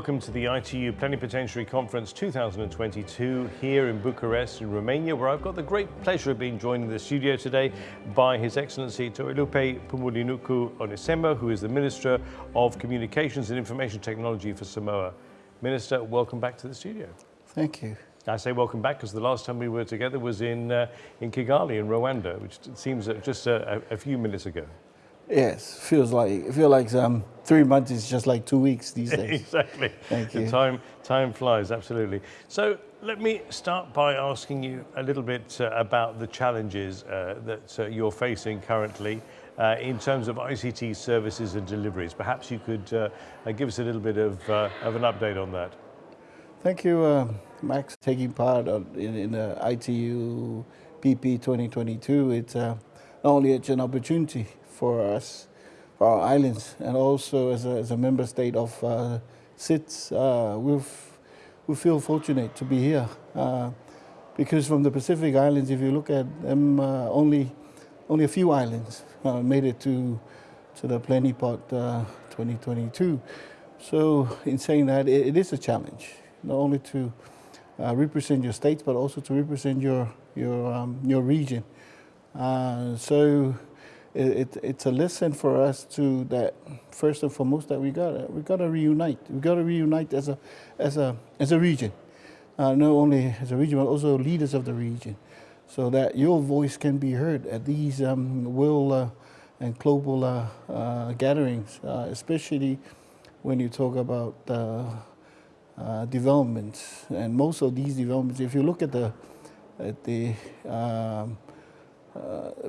welcome to the ITU Plenipotentiary Conference 2022 here in Bucharest in Romania, where I've got the great pleasure of being joined in the studio today by His Excellency Toelupe Poumulinuku Onesemo, who is the Minister of Communications and Information Technology for Samoa. Minister, welcome back to the studio. Thank you. I say welcome back because the last time we were together was in, uh, in Kigali in Rwanda, which seems just a, a few minutes ago. Yes, feels like it feels like um, three months is just like two weeks these days. exactly. Thank you. The time time flies absolutely. So let me start by asking you a little bit uh, about the challenges uh, that uh, you're facing currently. Uh, in terms of ICT services and deliveries, perhaps you could uh, uh, give us a little bit of, of an update on that. Thank you, Max, taking part in, in the ITU PP 2022. It's not only it's an opportunity for us, for our islands, and also as a, as a member state of uh, SIDS, uh, we we feel fortunate to be here. Uh, because from the Pacific Islands, if you look at them, uh, only only a few islands uh, made it to to the Plenipot uh, 2022. So in saying that, it, it is a challenge, not only to represent your states, but also to represent your your um, your region. Uh, so it, it's a lesson for us to that first and foremost that we got we got to reunite. We got to reunite as a as a as a region, uh, not only as a region but also leaders of the region, so that your voice can be heard at these um, world uh, and global uh, uh gatherings, uh, especially when you talk about uh, developments. And most of these developments, if you look at the at the um,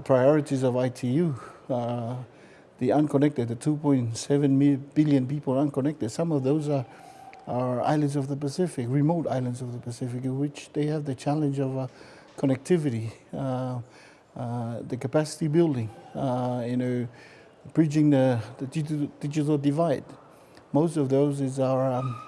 priorities of ITU. Uh, the unconnected, the 2.7 billion people unconnected, some of those are, are islands of the Pacific, remote islands of the Pacific, in which they have the challenge of uh, connectivity, uh, uh, the capacity building, uh, you know, bridging the, the digital, digital, divide. Most of those is our, um,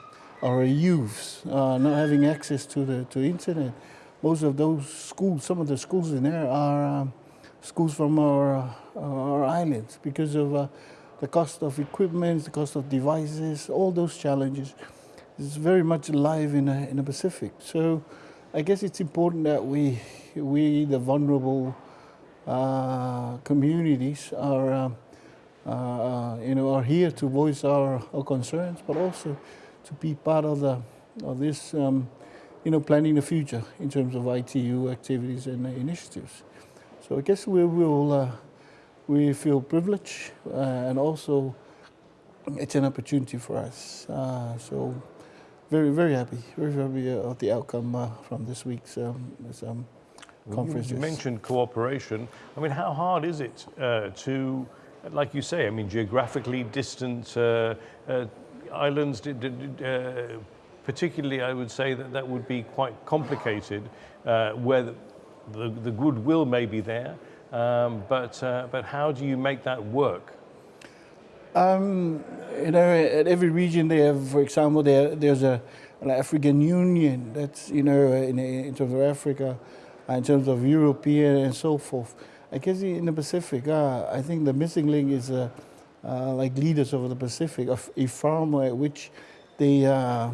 our youths not having access to the to internet most of those schools, some of the schools in there are um, schools from our, uh, our islands because of uh, the cost of equipment, the cost of devices, all those challenges. It's very much alive in, in the Pacific. So I guess it's important that we, we the vulnerable uh, communities are, um, uh, you know, are here to voice our, our concerns, but also to be part of, the, of this um, you know, planning the future in terms of ITU activities and initiatives. So I guess we will, uh, we feel privileged uh, and also it's an opportunity for us. Uh, so very, very happy, very happy uh, of the outcome uh, from this week's um, this, um, conference. You mentioned cooperation. I mean, how hard is it uh, to, like you say, I mean, geographically distant islands, particularly I would say that that would be quite complicated uh, where the, the, the, goodwill may be there, um, but, uh, but how do you make that work? Um, you know, at every region they have, for example, there, there's a, an African Union that's, you know, in, in terms of Africa, in terms of European and so forth. I guess in the Pacific, uh, I think the missing link is uh, uh, like leaders of the Pacific, of a farm which they uh, uh,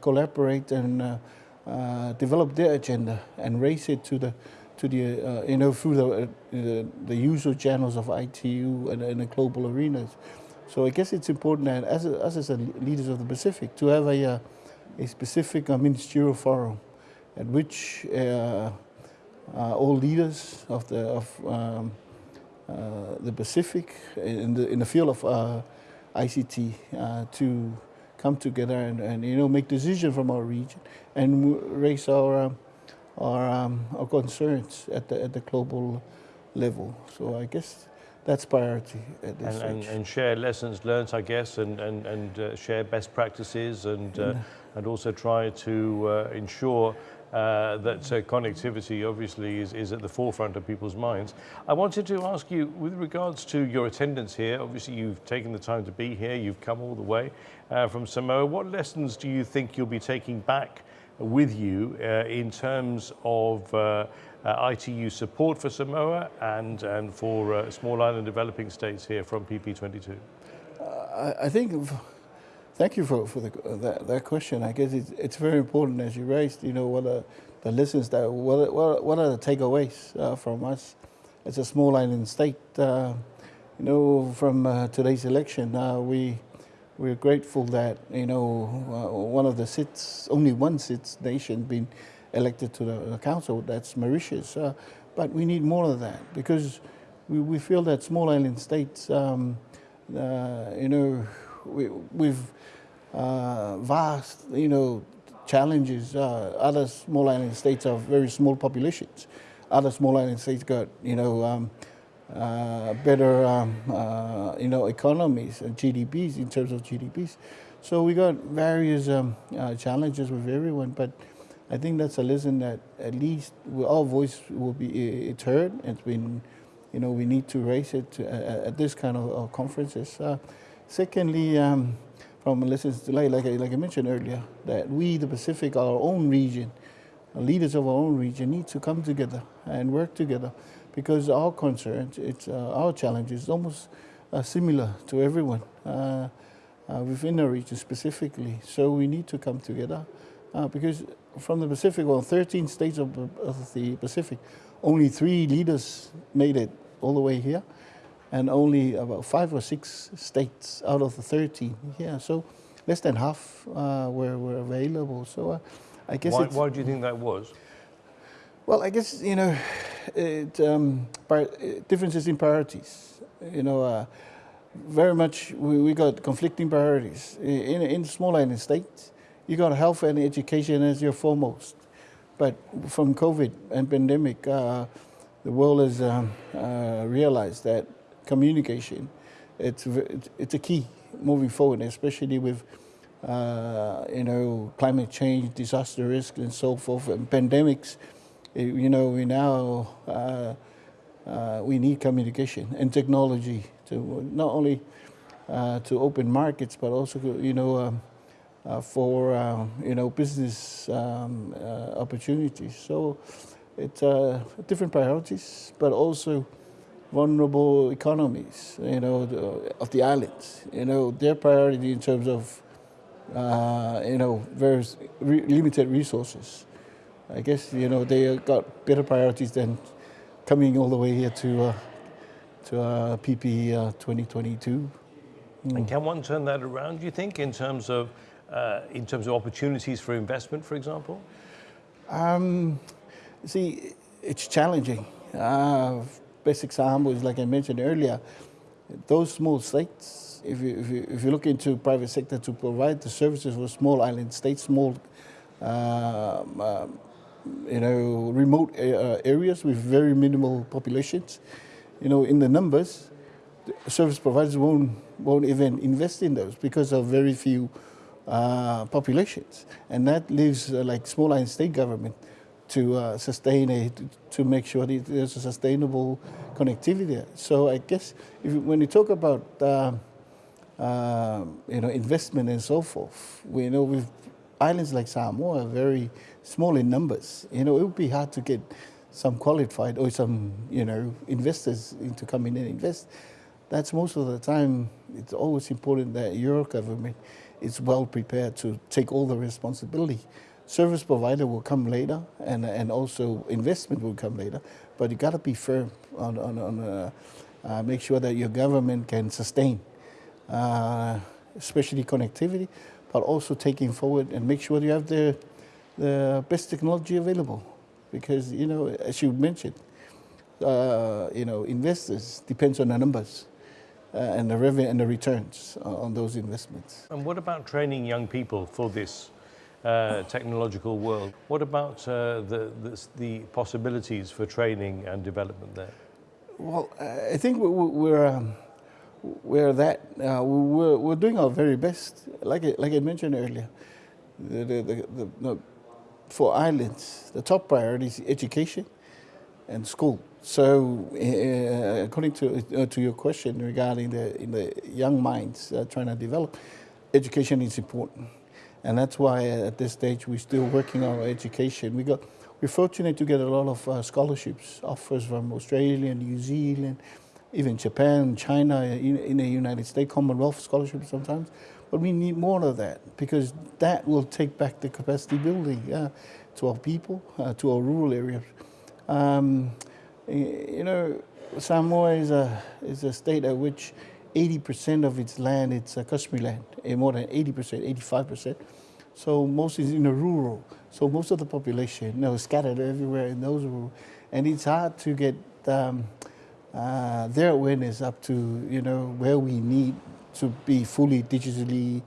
collaborate and uh, uh, develop their agenda and raise it to the to the you know through the, the, usual channels of ITU and, the global arenas. So I guess it's important that as as a leaders of the Pacific to have a a specific ministerial forum at which all leaders of the of um, uh, the Pacific in the in the field of uh, ICT uh, to come together and, and you know make decisions from our region and raise our um, our, um, our concerns at the at the global level. So I guess that's priority at this and, and, and, share lessons learned, I guess, and and, and uh, share best practices, and uh, and also try to uh, ensure uh, that uh, connectivity obviously is, is at the forefront of people's minds. I wanted to ask you, with regards to your attendance here, obviously you've taken the time to be here, you've come all the way uh, from Samoa. What lessons do you think you'll be taking back with you uh, in terms of uh, uh, ITU support for Samoa and, and for small island developing states here from PP22? I think Thank you for, for the, that, that question. I guess it's, it's very important as you raised, you know, what are the lessons that, what, what, what are the takeaways uh, from us as a small island state? Uh, you know, from uh, today's election, uh, we, we're grateful that, you know, uh, one of the seats, only one seat nation being elected to the, the council, that's Mauritius. Uh, but we need more of that because we, we feel that small island states, um, you know, we, we've uh, vast, you know, challenges. Uh, other small island states have very small populations. Other small island states got, you know, um, uh, better, um, uh, you know, economies and GDPs in terms of GDPs. So we got various um, uh, challenges with everyone, but I think that's a lesson that at least our voice will be it's heard. It's been, you know, we need to raise it to, uh, at this kind of conferences. Secondly, um, from lessons like, like, I, like I mentioned earlier, that we, the Pacific, our own region, leaders of our own region need to come together and work together because our concerns, it's, uh, our challenges almost uh, similar to everyone uh, uh, within our region specifically. So we need to come together uh, because from the Pacific, well, 13 states of, of the Pacific, only three leaders made it all the way here and only about five or six states out of the 13 yeah so less than half uh, were, were available. So uh, I guess why, why do you think that was? Well I guess you know it, um, differences in priorities. You know uh, very much we, we got conflicting priorities. In, in small island states you got health and education as your foremost. But from COVID and pandemic uh, the world has um, uh, realized that communication. It's, it's a key moving forward, especially with uh, you know climate change, disaster risk, and so forth, and pandemics. You know, we now uh, uh, we need communication and technology to not only uh, to open markets, but also you know um, uh, for uh, you know business um, opportunities. So it's different priorities, but also vulnerable economies, you know, the, of the islands. You know, their priority in terms of, uh, you know, very re limited resources. I guess you know they got better priorities than coming all the way here to uh, to uh, PP uh, 2022. Mm. And can one turn that around? Do you think in terms of uh, in terms of opportunities for investment, for example? Um, see, it's challenging. Uh, best example is like I mentioned earlier, those small states, if you, if you, if you look into private sector to provide the services for small island states, small, uh, uh, you know, remote uh, areas with very minimal populations, you know, in the numbers, the service providers won't, won't even invest in those because of very few uh, populations. And that leaves uh, like small island state government to uh, sustain it, to make sure that there's a sustainable connectivity. So I guess if, when you talk about uh, uh, you know investment and so forth, we know with islands like Samoa are very small in numbers. You know it would be hard to get some qualified or some you know investors into coming in and invest. That's most of the time. It's always important that your government is well prepared to take all the responsibility service provider will come later and, and also investment will come later, but you got to be firm on, on, on uh, uh, make sure that your government can sustain, uh, especially connectivity, but also taking forward and make sure you have the, the best technology available. Because, you know, as you mentioned, uh, you know, investors depends on the numbers. Uh, and the revenue and the returns on those investments. And what about training young people for this uh, technological world. What about uh, the, the, the, possibilities for training and development there? Well, I think we're, um, we're that, uh, we're, we're doing our very best. Like I, like I mentioned earlier, the, the, the, for islands, the top priority is education and school. So, uh, according to, uh, to your question regarding the, in the young minds uh, trying to develop, education is important. And that's why at this stage we're still working on our education. We got, we're fortunate to get a lot of uh, scholarships, offers from Australia, New Zealand, even Japan, China, in, in the United States, Commonwealth scholarships sometimes. But we need more of that because that will take back the capacity building to our people, uh, to our rural areas. Um, you know, Samoa is a, is a state at which 80% of its land it's a customary land, eh, more than 80%, 85%. So most is in the rural. So most of the population, you know, scattered everywhere in those rural, and it's hard to get um, uh, their awareness up to you know where we need to be fully digitally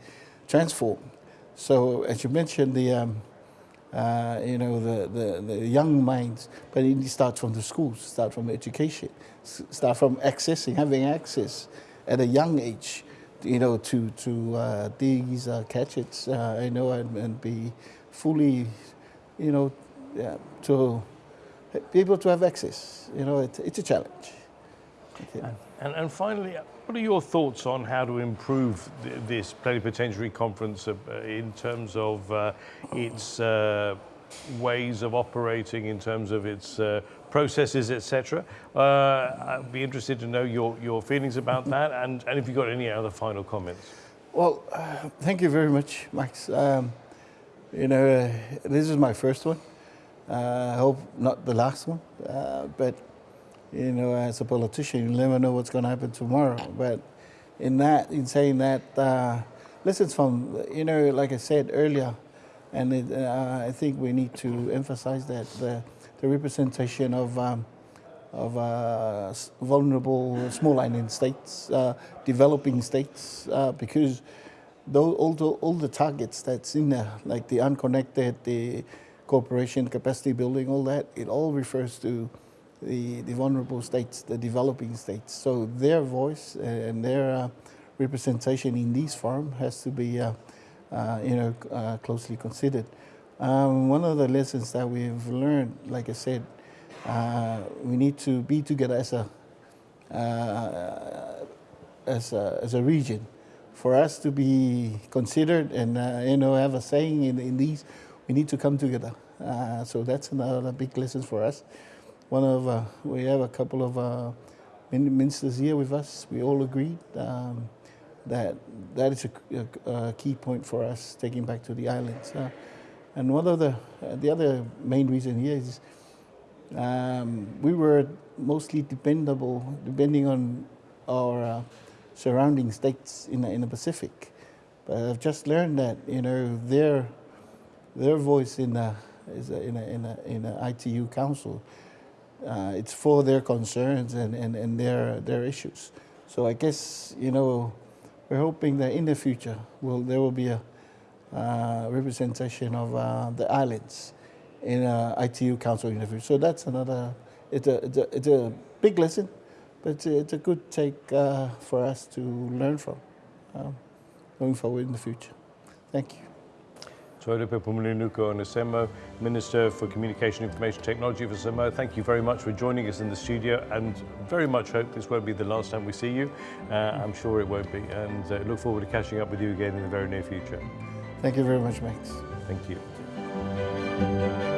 transformed. So as you mentioned, the um, uh, you know the, the, the young minds, but it starts from the schools, start from education, start from accessing, having access at a young age, you know, to to uh, these uh, gadgets, uh, you know, and, and be fully, you know, yeah, to be able to have access. You know, it, it's a challenge. And, and finally, what are your thoughts on how to improve th this plenipotentiary conference uh, in terms of uh, its uh, ways of operating, in terms of its uh, processes, etc.? Uh, I'd be interested to know your, your feelings about that and, and if you've got any other final comments. Well, uh, thank you very much, Max. Um, you know, this is my first one. I hope not the last one, but you know, as a politician, you never know what's going to happen tomorrow. But in that, in saying that, uh, lessons from, you know, like I said earlier, and it, uh, I think we need to emphasize that the, the representation of um, of uh, vulnerable small island states, uh, developing states, uh, because all, the, all the targets that's in there, like the unconnected, the cooperation, capacity building, all that, it all refers to the, the vulnerable states, the developing states. So their voice and their uh, representation in these forums has to be, uh, you know, uh, closely considered. Um, one of the lessons that we've learned, like I said, uh, we need to be together as a, uh, as a, as a region. For us to be considered and, you know, have a saying in, in these, we need to come together. so that's another big lesson for us one of uh, we have a couple of uh, ministers here with us. We all agreed um, that that is a, a, a, key point for us taking back to the islands. Uh, and one of the uh, the other main reason here is um, we were mostly dependable, depending on our uh, surrounding states in the, in the Pacific. But I've just learned that you know their their voice in the is a, in a, in a, in a ITU council uh, it's for their concerns and, and, and their, their issues. So I guess, you know, we're hoping that in the future will there will be a uh, representation of uh, the islands in uh, ITU Council in the future. So that's another, it's a, it's a, it's a big lesson, but it's a, it's a good take uh, for us to learn from um, going forward in the future. Thank you. Toelupe Poumulinuku Onesemo, Minister for Communication and Information Technology for Samoa. Thank you very much for joining us in the studio and very much hope this won't be the last time we see you. Uh, I'm sure it won't be and uh, look forward to catching up with you again in the very near future. Thank you very much, Max. Thank you.